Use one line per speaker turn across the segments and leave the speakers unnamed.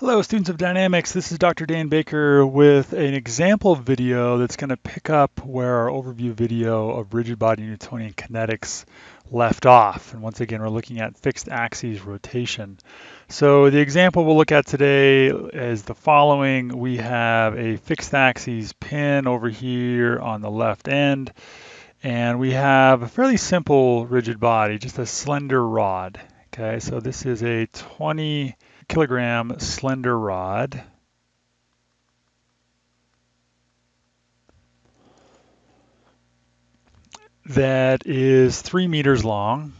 Hello students of dynamics, this is Dr. Dan Baker with an example video that's going to pick up where our overview video of rigid body Newtonian kinetics left off. And once again, we're looking at fixed axes rotation. So the example we'll look at today is the following. We have a fixed axes pin over here on the left end, and we have a fairly simple rigid body, just a slender rod. Okay, so this is a 20 kilogram slender rod. that is three meters long,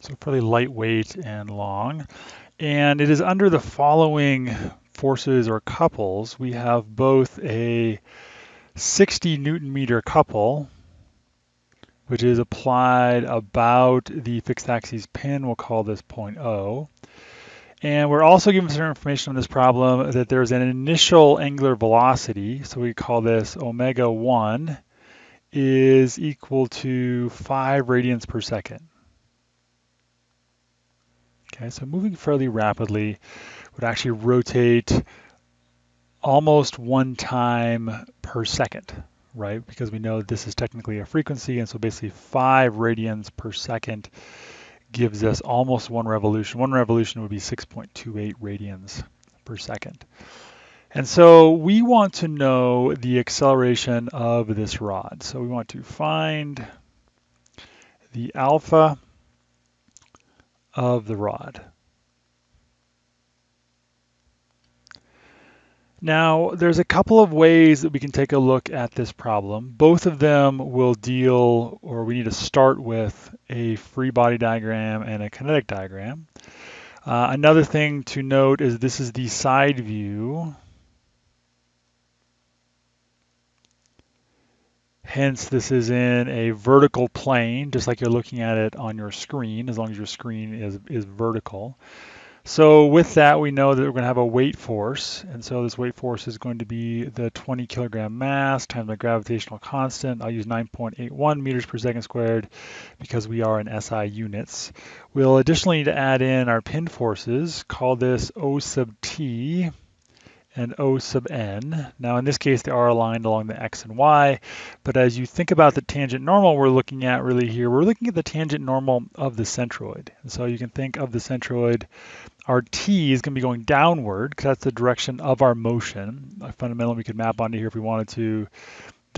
so fairly lightweight and long. And it is under the following forces or couples. We have both a 60 newton meter couple, which is applied about the fixed axis pin. We'll call this point O. And we're also given some information on this problem that there's an initial angular velocity, so we call this omega 1, is equal to 5 radians per second. Okay, so moving fairly rapidly would actually rotate almost one time per second right? Because we know this is technically a frequency, and so basically five radians per second gives us almost one revolution. One revolution would be 6.28 radians per second. And so we want to know the acceleration of this rod. So we want to find the alpha of the rod. Now, there's a couple of ways that we can take a look at this problem. Both of them will deal, or we need to start with, a free body diagram and a kinetic diagram. Uh, another thing to note is this is the side view. Hence, this is in a vertical plane, just like you're looking at it on your screen, as long as your screen is, is vertical. So with that, we know that we're going to have a weight force. And so this weight force is going to be the 20 kilogram mass times the gravitational constant. I'll use 9.81 meters per second squared because we are in SI units. We'll additionally need to add in our pin forces, call this O sub T and O sub n. Now in this case, they are aligned along the x and y, but as you think about the tangent normal we're looking at really here, we're looking at the tangent normal of the centroid. And so you can think of the centroid, our t is going to be going downward because that's the direction of our motion. Fundamentally, we could map onto here if we wanted to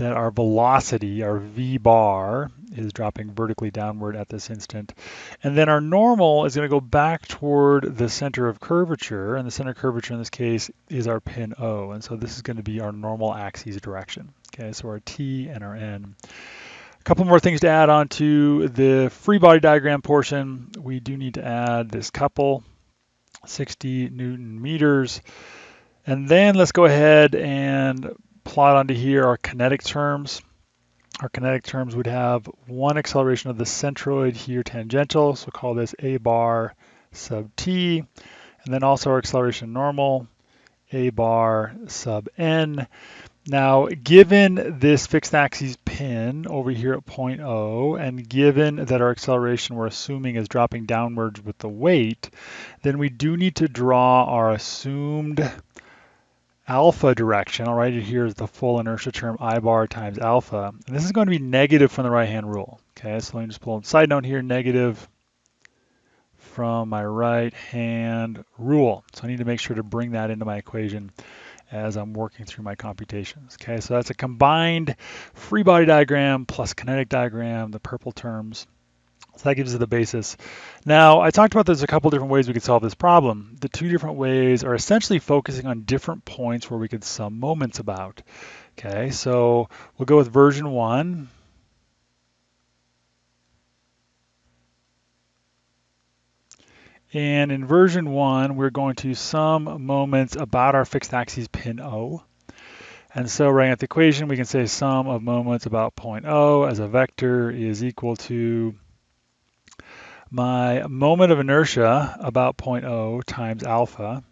that our velocity, our v bar, is dropping vertically downward at this instant. And then our normal is going to go back toward the center of curvature, and the center of curvature in this case is our pin O. And so this is going to be our normal axis direction. Okay, so our T and our N. A couple more things to add on to the free body diagram portion. We do need to add this couple, 60 Newton meters. And then let's go ahead and plot onto here our kinetic terms. Our kinetic terms would have one acceleration of the centroid here tangential, so call this a bar sub t, and then also our acceleration normal, a bar sub n. Now, given this fixed axis pin over here at point O, and given that our acceleration we're assuming is dropping downwards with the weight, then we do need to draw our assumed alpha direction, I'll write it here as the full inertia term I bar times alpha. And this is going to be negative from the right-hand rule. Okay, so let me just pull a side note here, negative from my right-hand rule. So I need to make sure to bring that into my equation as I'm working through my computations. Okay, so that's a combined free body diagram plus kinetic diagram, the purple terms. So that gives us the basis. Now, I talked about there's a couple different ways we could solve this problem. The two different ways are essentially focusing on different points where we could sum moments about. Okay, so we'll go with version one. And in version one, we're going to sum moments about our fixed axis pin O. And so writing out the equation, we can say sum of moments about point O as a vector is equal to my moment of inertia about 0.0 times alpha.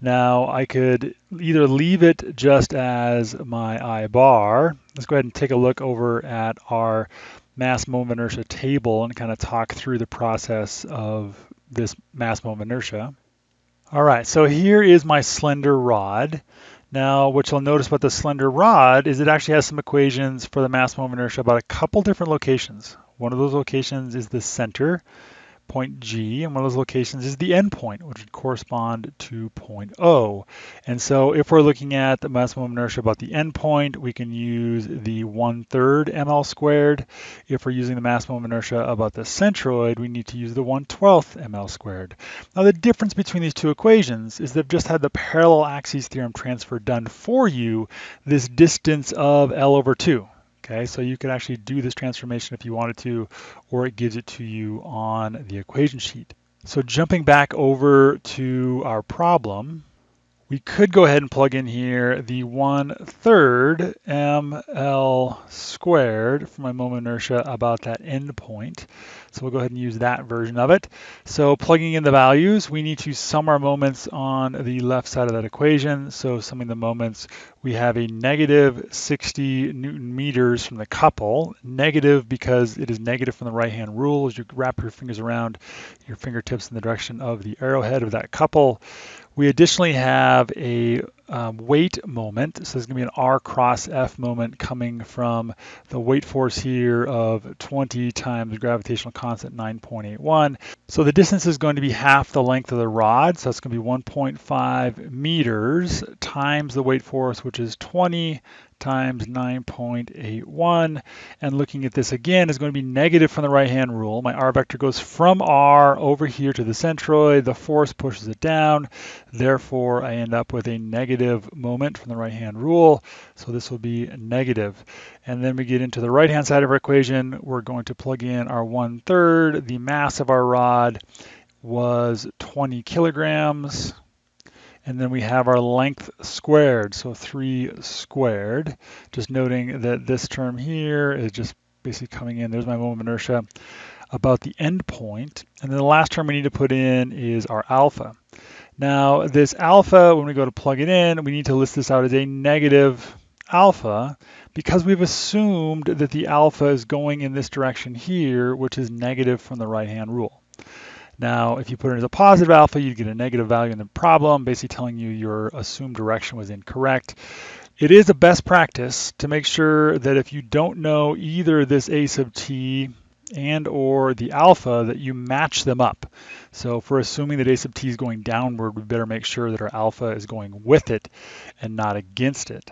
Now I could either leave it just as my I bar. Let's go ahead and take a look over at our mass moment inertia table and kind of talk through the process of this mass moment inertia. All right, so here is my slender rod. Now, what you'll notice about the slender rod is it actually has some equations for the mass moment inertia about a couple different locations. One of those locations is the center, point G, and one of those locations is the endpoint, which would correspond to point O. And so if we're looking at the maximum inertia about the endpoint, we can use the 1 third ml squared. If we're using the maximum inertia about the centroid, we need to use the 1 12th ml squared. Now the difference between these two equations is they've just had the parallel axes theorem transfer done for you, this distance of L over 2. Okay, so you could actually do this transformation if you wanted to, or it gives it to you on the equation sheet. So jumping back over to our problem, we could go ahead and plug in here the 1 third ml squared for my moment inertia about that endpoint. So we'll go ahead and use that version of it. So plugging in the values, we need to sum our moments on the left side of that equation. So summing the moments, we have a negative 60 newton meters from the couple. Negative because it is negative from the right-hand rule as you wrap your fingers around your fingertips in the direction of the arrowhead of that couple. We additionally have a um, weight moment. So there's going to be an R cross F moment coming from the weight force here of 20 times gravitational constant 9.81. So the distance is going to be half the length of the rod. So it's going to be 1.5 meters times the weight force, which is 20 times 9.81. And looking at this again is going to be negative from the right-hand rule. My r vector goes from r over here to the centroid. The force pushes it down. Therefore, I end up with a negative moment from the right-hand rule. So this will be negative. And then we get into the right-hand side of our equation. We're going to plug in our one-third. The mass of our rod was 20 kilograms. And then we have our length squared, so 3 squared. Just noting that this term here is just basically coming in. There's my moment of inertia about the endpoint. And then the last term we need to put in is our alpha. Now, this alpha, when we go to plug it in, we need to list this out as a negative alpha because we've assumed that the alpha is going in this direction here, which is negative from the right-hand rule. Now, if you put it as a positive alpha, you'd get a negative value in the problem, basically telling you your assumed direction was incorrect. It is a best practice to make sure that if you don't know either this a sub t and or the alpha that you match them up. So we're assuming that a sub t is going downward, we better make sure that our alpha is going with it and not against it.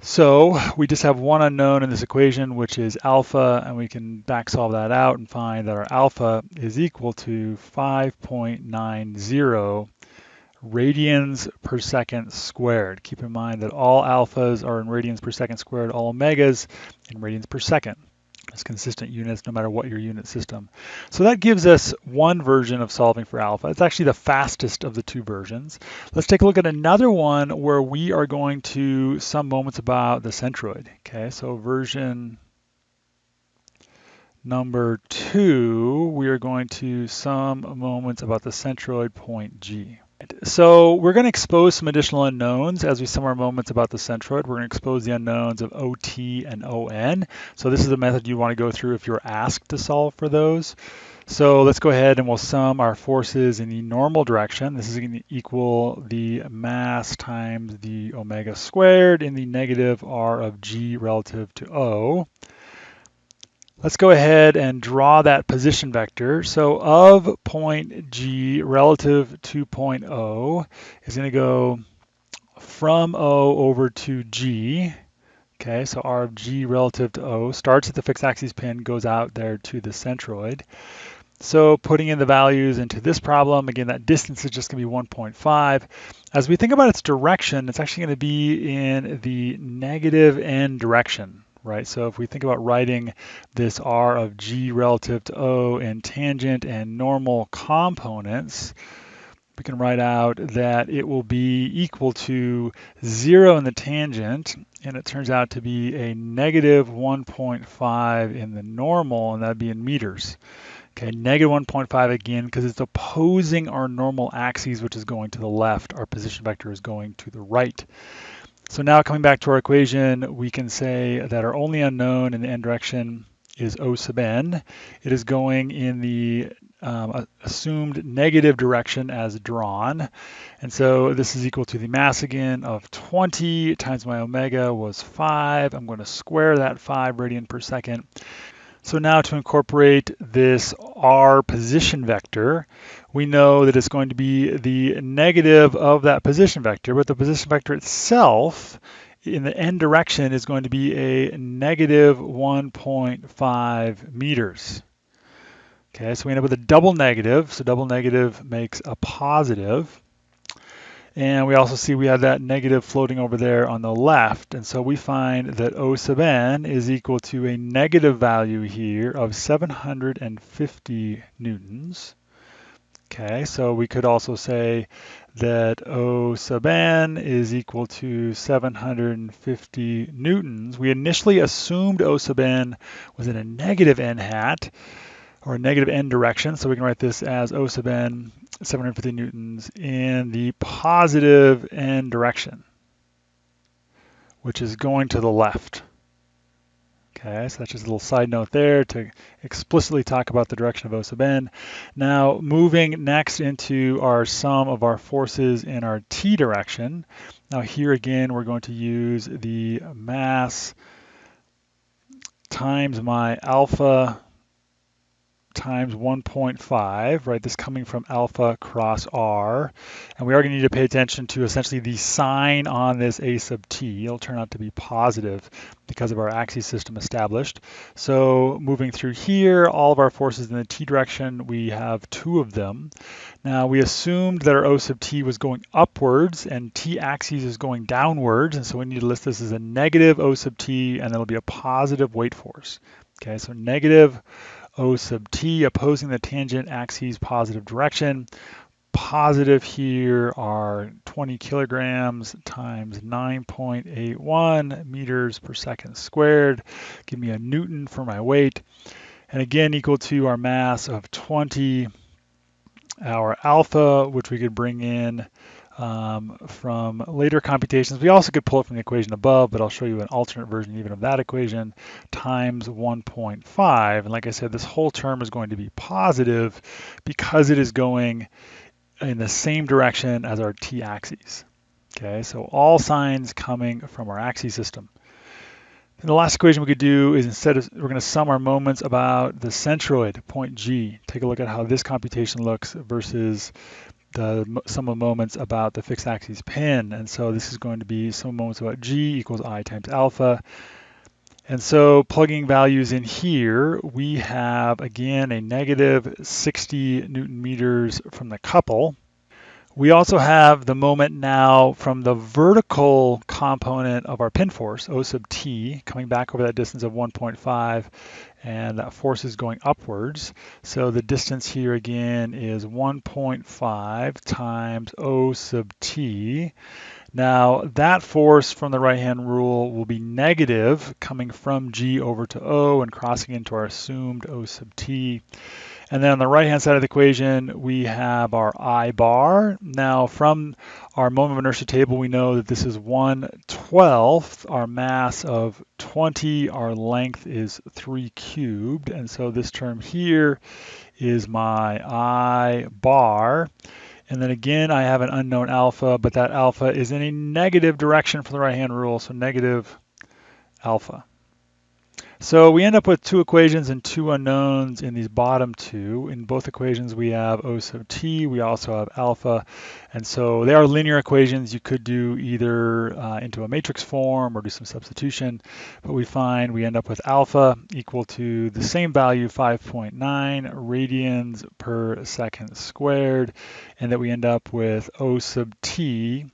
So we just have one unknown in this equation, which is alpha, and we can back solve that out and find that our alpha is equal to 5.90 radians per second squared. Keep in mind that all alphas are in radians per second squared, all omegas in radians per second as consistent units no matter what your unit system. So that gives us one version of solving for alpha. It's actually the fastest of the two versions. Let's take a look at another one where we are going to sum moments about the centroid. Okay, so version number two, we are going to sum moments about the centroid point G. So we're going to expose some additional unknowns as we sum our moments about the centroid. We're going to expose the unknowns of OT and ON. So this is the method you want to go through if you're asked to solve for those. So let's go ahead and we'll sum our forces in the normal direction. This is going to equal the mass times the omega squared in the negative r of g relative to O. Let's go ahead and draw that position vector. So of point G relative to point O is going to go from O over to G. Okay, so R of G relative to O starts at the fixed axis pin, goes out there to the centroid. So putting in the values into this problem, again, that distance is just going to be 1.5. As we think about its direction, it's actually going to be in the negative n direction right? So if we think about writing this r of g relative to o in tangent and normal components, we can write out that it will be equal to zero in the tangent, and it turns out to be a negative 1.5 in the normal, and that'd be in meters. Okay, negative 1.5 again, because it's opposing our normal axes, which is going to the left. Our position vector is going to the right. So now coming back to our equation, we can say that our only unknown in the n direction is O sub n. It is going in the um, assumed negative direction as drawn. And so this is equal to the mass again of 20 times my omega was 5. I'm going to square that 5 radian per second. So now to incorporate this r position vector, we know that it's going to be the negative of that position vector, but the position vector itself in the n direction is going to be a negative 1.5 meters. Okay, so we end up with a double negative. So double negative makes a positive. And we also see we have that negative floating over there on the left. And so we find that O sub n is equal to a negative value here of 750 newtons. Okay, so we could also say that oh, O sub n is equal to 750 newtons. We initially assumed oh, O sub n was in a negative n hat or a negative n direction. So we can write this as O sub n 750 newtons in the positive n direction, which is going to the left. Okay, so that's just a little side note there to explicitly talk about the direction of O sub n. Now, moving next into our sum of our forces in our t direction. Now here again, we're going to use the mass times my alpha times 1.5, right? This coming from alpha cross r. And we are going to need to pay attention to essentially the sign on this a sub t. It'll turn out to be positive because of our axis system established. So moving through here, all of our forces in the t direction, we have two of them. Now we assumed that our O sub t was going upwards and t axis is going downwards. And so we need to list this as a negative O sub t and it'll be a positive weight force. Okay, so negative O sub t opposing the tangent axis positive direction. Positive here are 20 kilograms times 9.81 meters per second squared. Give me a Newton for my weight. And again, equal to our mass of 20, our alpha, which we could bring in um, from later computations. We also could pull it from the equation above, but I'll show you an alternate version even of that equation, times 1.5. And like I said, this whole term is going to be positive because it is going in the same direction as our t-axis. Okay, so all signs coming from our axis system. And the last equation we could do is instead of, we're going to sum our moments about the centroid, point G. Take a look at how this computation looks versus the sum of moments about the fixed axis pin. And so this is going to be sum of moments about g equals i times alpha. And so plugging values in here, we have again a negative 60 newton meters from the couple. We also have the moment now from the vertical component of our pin force, O sub t, coming back over that distance of 1.5, and that force is going upwards. So the distance here again is 1.5 times O sub t. Now that force from the right-hand rule will be negative coming from G over to O and crossing into our assumed O sub t. And then on the right-hand side of the equation, we have our I bar. Now from our moment of inertia table, we know that this is 1 12th, our mass of 20, our length is 3 cubed. And so this term here is my I bar. And then again, I have an unknown alpha, but that alpha is in a negative direction from the right-hand rule, so negative alpha. So we end up with two equations and two unknowns in these bottom two. In both equations, we have O sub t, we also have alpha. And so they are linear equations. You could do either uh, into a matrix form or do some substitution, but we find we end up with alpha equal to the same value, 5.9 radians per second squared, and that we end up with O sub t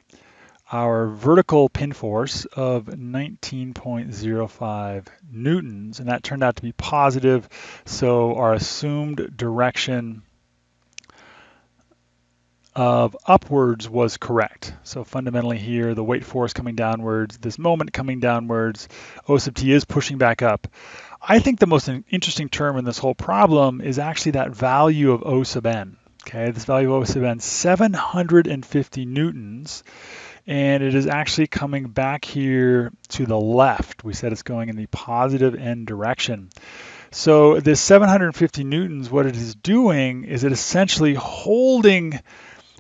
our vertical pin force of 19.05 newtons, and that turned out to be positive. So our assumed direction of upwards was correct. So fundamentally here, the weight force coming downwards, this moment coming downwards, O sub t is pushing back up. I think the most interesting term in this whole problem is actually that value of O sub n. Okay, this value of O sub n, 750 newtons and it is actually coming back here to the left. We said it's going in the positive n direction. So this 750 newtons, what it is doing is it essentially holding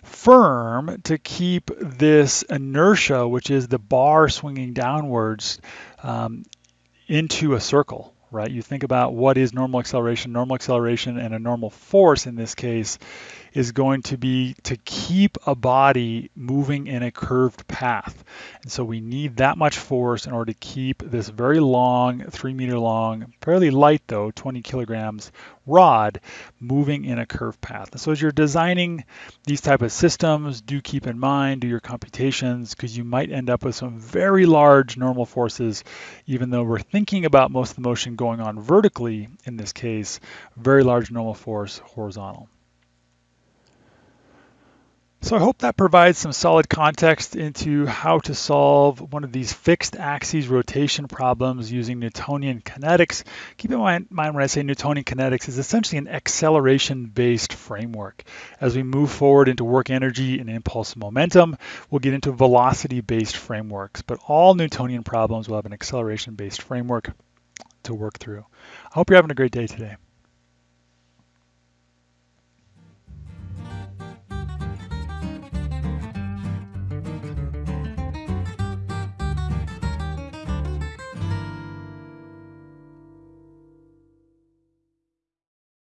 firm to keep this inertia, which is the bar swinging downwards, um, into a circle, right? You think about what is normal acceleration. Normal acceleration and a normal force in this case is going to be to keep a body moving in a curved path. And so we need that much force in order to keep this very long, three meter long, fairly light though, 20 kilograms rod moving in a curved path. And so as you're designing these type of systems, do keep in mind, do your computations, because you might end up with some very large normal forces, even though we're thinking about most of the motion going on vertically in this case, very large normal force horizontal. So I hope that provides some solid context into how to solve one of these fixed axes rotation problems using Newtonian kinetics. Keep in mind, when I say Newtonian kinetics is essentially an acceleration-based framework. As we move forward into work energy and impulse momentum, we'll get into velocity-based frameworks, but all Newtonian problems will have an acceleration-based framework to work through. I hope you're having a great day today.